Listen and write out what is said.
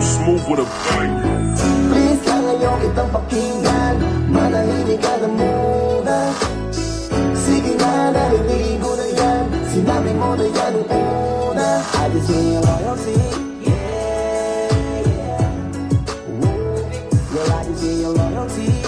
smooth with a bang. Please kitang pakinggan Manahimik ka na muna Sige na, narinig ko na yan Sinabi mo na yan nung una I just need your loyalty Yeah, yeah. Ooh, girl, I just need your loyalty